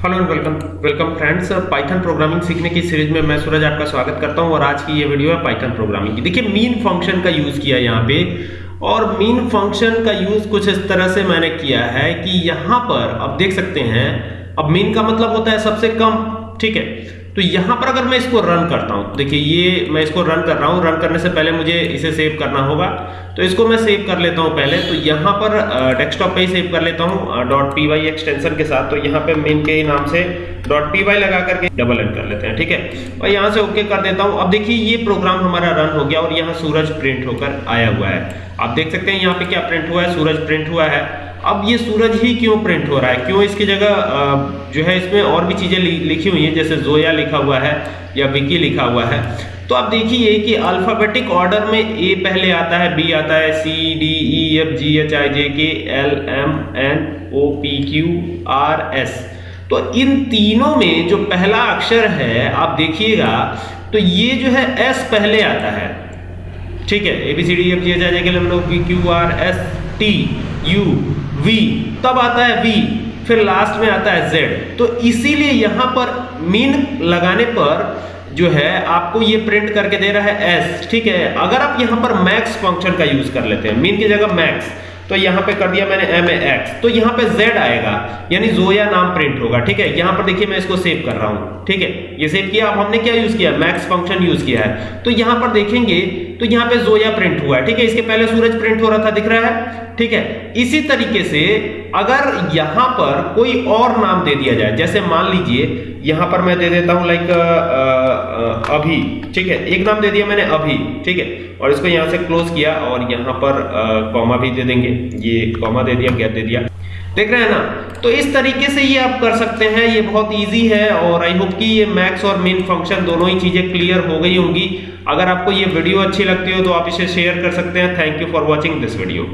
Hello and welcome. Welcome friends Python programming सीखने की series में मैं सूरज आपका स्वागत करता हूँ और आज की ये वीडियो है पाइथन प्रोग्रामिंग की। देखिए मीन फ़ंक्शन का यूज़ किया यहाँ पे और मीन फ़ंक्शन का यूज़ कुछ इस तरह से मैंने किया है कि यहाँ पर आप देख सकते हैं, अब मीन का मतलब होता है सबसे कम। ठीक है? तो यहाँ पर अगर मैं इसको रन करता हूँ, देखिए ये मैं इसको रन कर रहा हूँ रन करने से पहले मुझे इसे सेव करना होगा। तो इसको मैं सेव कर लेता हूँ पहले। तो यहाँ पर डेस्कटॉप पे ही सेव कर लेता हूँ डॉट पी वाई एक्सटेंशन के साथ। तो यहाँ पे मेन के नाम से. डॉट पी वाई लगा करके डबल एंड कर लेते हैं, ठीक है? और यहाँ से ओके कर देता हूँ। अब देखिए ये प्रोग्राम हमारा रन हो गया और यहाँ सूरज प्रिंट होकर आया हुआ है। आप देख सकते हैं यहाँ पे क्या प्रिंट हुआ है? सूरज प्रिंट हुआ है। अब ये सूरज ही क्यों प्रिंट हो रहा है? क्यों इसकी जगह जो है इसमें और भी चीज़ें लिखी हुई हैं? जैसे जोया लिखा हुआ है या विकी लिखा हुआ है। तो आप देखिए कि अल्फाबेटिक ऑर्डर में ए पहले आता है बी आता है C D E F G H I J K L M N O P Q R S तो इन तीनों में जो पहला अक्षर है, आप देखिएगा तो ये जो है एस पहले आता है। ठीक है A B C D F G H I K L M Q R S T U V तब आता है वी फिर लास्ट में आता है जेड तो इसीलिए यहाँ पर मीन लगाने पर जो है, आपको ये प्रिंट करके दे रहा है एस ठीक है? अगर आप यहाँ पर मैक्स फ़ंक्शन का यूज़ कर लेते हैं मीन की जगह मैक्स तो यहाँ पे कर दिया मैंने एम ए एक्स तो यहाँ पे जेड आएगा, यानी जोया नाम प्रिंट होगा, ठीक है? यहाँ पर देखिए मैं इसको सेव कर रहा हूँ, ठीक है? ये सेव किया, अब हमने क्या यूज़ किया? मैक्स फ़ंक्शन यूज़ किया है। तो यहाँ पर देखेंगे तो यहाँ पे जोया प्रिंट हुआ है, ठीक है? इसके पहले सूरज प्रिंट हो रहा था, दिख रहा है, ठीक है? इसी तरीके से अगर यहाँ पर कोई और नाम दे दिया जाए, जैसे मान लीजिए, यहाँ पर मैं दे देता हूँ लाइक अभी, ठीक है? एक नाम दे दिया मैंने अभी, ठीक है? और इसको यहाँ से क्लोज किया और यहाँ पर कॉमा भी दे देंगे। ये कॉमा दे दिया गैप दे दिया। देख रहे हैं ना? तो इस तरीके से ये आप कर सकते हैं। ये बहुत इजी है और आई होप कि ये मैक्स और मिन फ़ंक्शन दोनों ही चीज़ें क्लियर हो गई होंगी। अगर आपको ये वीडियो अच्छी लगती हो तो आप इसे शेयर कर सकते हैं। Thank you for watching this video